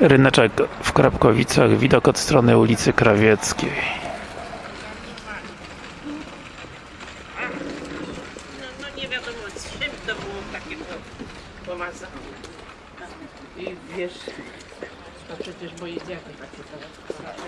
Ryneczek w Krapkowicach, widok od strony ulicy Krawieckiej. No, no nie wiadomo z czym to było takie pomazane. I wiesz, to przecież moje dziady takie teraz.